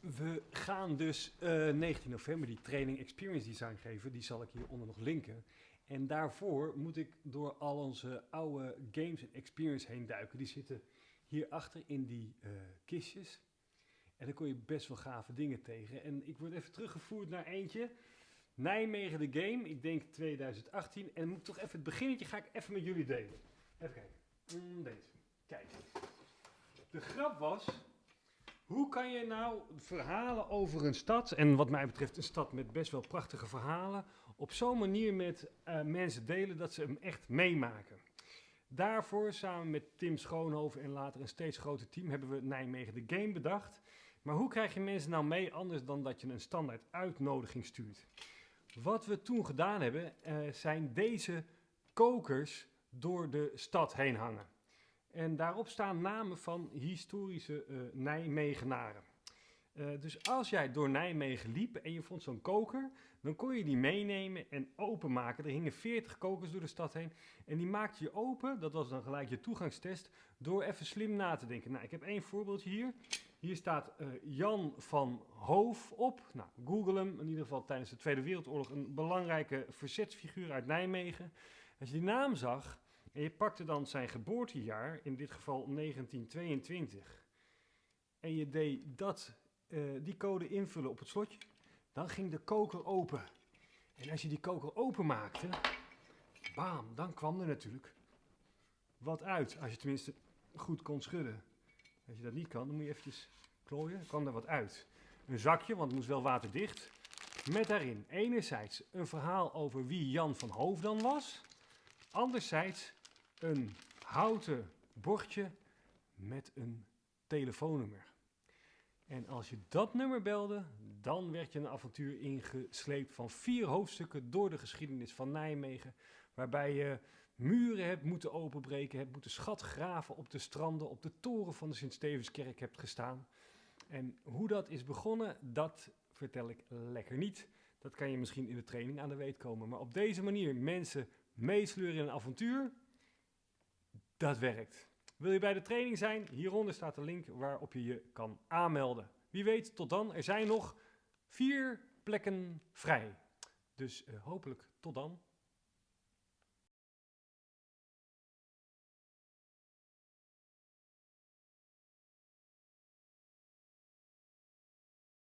We gaan dus eh, 19 november die training Experience Design geven. Die zal ik hieronder nog linken. En daarvoor moet ik door al onze oude games en experience heen duiken. Die zitten hierachter in die eh, kistjes. En dan kom je best wel gave dingen tegen. En ik word even teruggevoerd naar eentje. Nijmegen de Game, ik denk 2018. En moet toch even het beginnetje ga ik even met jullie delen. Even kijken. Mm, deze. Kijk. De grap was, hoe kan je nou verhalen over een stad, en wat mij betreft een stad met best wel prachtige verhalen, op zo'n manier met eh, mensen delen dat ze hem echt meemaken. Daarvoor, samen met Tim Schoonhoven en later een steeds groter team, hebben we Nijmegen de Game bedacht. Maar hoe krijg je mensen nou mee anders dan dat je een standaard uitnodiging stuurt? Wat we toen gedaan hebben, eh, zijn deze kokers door de stad heen hangen. En daarop staan namen van historische eh, Nijmegenaren. Eh, dus als jij door Nijmegen liep en je vond zo'n koker, dan kon je die meenemen en openmaken. Er hingen 40 kokers door de stad heen. En die maakte je open, dat was dan gelijk je toegangstest, door even slim na te denken. Nou, ik heb één voorbeeldje hier. Hier staat eh, Jan van Hoof op. Nou, google hem. In ieder geval tijdens de Tweede Wereldoorlog een belangrijke verzetsfiguur uit Nijmegen. Als je die naam zag en je pakte dan zijn geboortejaar, in dit geval 1922, en je deed dat, eh, die code invullen op het slotje, dan ging de koker open. En als je die koker openmaakte, bam, dan kwam er natuurlijk wat uit. Als je tenminste goed kon schudden. Als je dat niet kan, dan moet je eventjes klooien. Kwam er wat uit. Een zakje, want het moest wel waterdicht. Met daarin enerzijds een verhaal over wie Jan van Hoof dan was. Anderzijds een houten bordje met een telefoonnummer. En als je dat nummer belde, dan werd je een avontuur ingesleept van vier hoofdstukken door de geschiedenis van Nijmegen. Waarbij je muren hebt moeten openbreken, hebt moeten schatgraven op de stranden, op de toren van de Sint-Stevenskerk hebt gestaan. En hoe dat is begonnen, dat vertel ik lekker niet. Dat kan je misschien in de training aan de weet komen. Maar op deze manier mensen meesleuren in een avontuur, dat werkt. Wil je bij de training zijn? Hieronder staat de link waarop je je kan aanmelden. Wie weet, tot dan. Er zijn nog vier plekken vrij. Dus uh, hopelijk tot dan.